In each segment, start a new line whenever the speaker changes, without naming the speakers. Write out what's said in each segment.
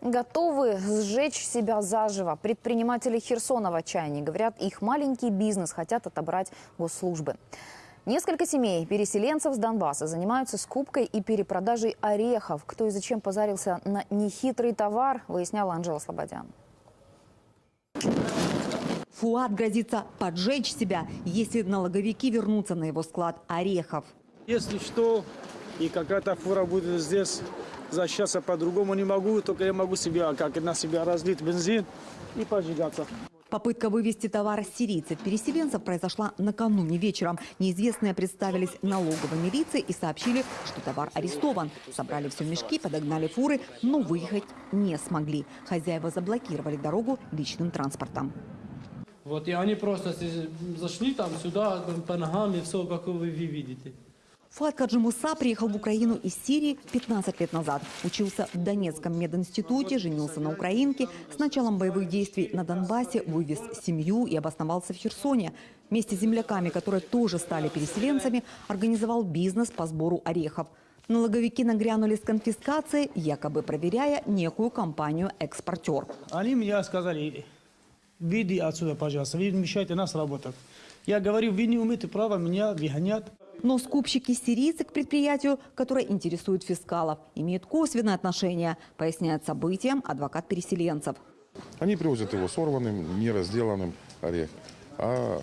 Готовы сжечь себя заживо. Предприниматели Херсона в отчаянии. Говорят, их маленький бизнес хотят отобрать госслужбы. Несколько семей переселенцев с Донбасса занимаются скупкой и перепродажей орехов. Кто и зачем позарился на нехитрый товар, выясняла Анжела Слободян.
Фуат грозится поджечь себя, если налоговики вернутся на его склад орехов.
Если что, и какая-то фура будет здесь, защищаться по-другому не могу, только я могу себя, как на себя разлить бензин и поджигаться.
Попытка вывести товар сирийцев-переселенцев произошла накануне вечером. Неизвестные представились налоговой милиции и сообщили, что товар арестован. Собрали все мешки, подогнали фуры, но выехать не смогли. Хозяева заблокировали дорогу личным транспортом.
Вот, и они просто зашли там сюда по ногам и все, как вы видите.
Фуат Каджимуса приехал в Украину из Сирии 15 лет назад. Учился в Донецком мединституте, женился на украинке. С началом боевых действий на Донбассе вывез семью и обосновался в Херсоне. Вместе с земляками, которые тоже стали переселенцами, организовал бизнес по сбору орехов. Налоговики нагрянули с конфискацией, якобы проверяя некую компанию-экспортер.
Они мне сказали, выйди отсюда, пожалуйста, вы мешаете нас работать. Я говорю, вы не имеете права меня выгонять.
Но скупщики-сирийцы к предприятию, которое интересует фискалов, имеют косвенное отношение, поясняет событиям адвокат переселенцев.
Они привозят его сорванным, неразделанным орех. А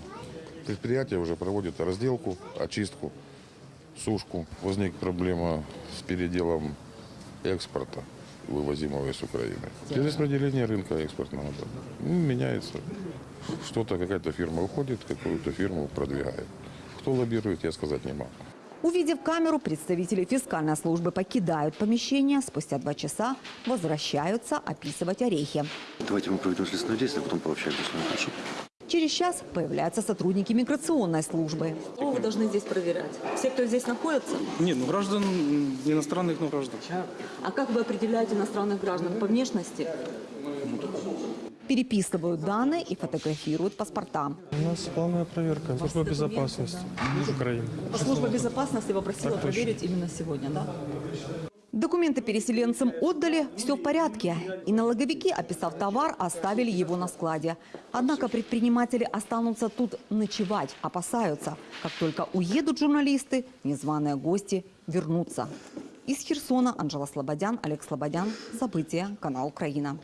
предприятие уже проводит разделку, очистку, сушку. Возник проблема с переделом экспорта, вывозимого из Украины. Перераспределение рынка экспортного да. Ну, меняется. Что-то, какая-то фирма уходит, какую-то фирму продвигает. Кто лоббирует, я сказать не могу.
Увидев камеру, представители фискальной службы покидают помещение. Спустя два часа возвращаются описывать орехи.
Давайте мы проведем следственное действие, потом пообщаемся с вами. Хорошо?
Через час появляются сотрудники миграционной службы.
Что вы должны здесь проверять? Все, кто здесь находится?
Нет, ну граждан иностранных, ну граждан.
А как вы определяете иностранных граждан? По внешности?
Переписывают данные и фотографируют паспорта.
У нас полная проверка. Служба безопасности Украины.
Служба безопасности попросила
Так точно.
проверить именно сегодня, да?
Документы переселенцам отдали, все в порядке. И налоговики, описав товар, оставили его на складе. Однако предприниматели останутся тут ночевать, опасаются. Как только уедут журналисты, незваные гости вернутся. Из Херсона Анжела Слободян, Олег Слободян. События. Канал Украина.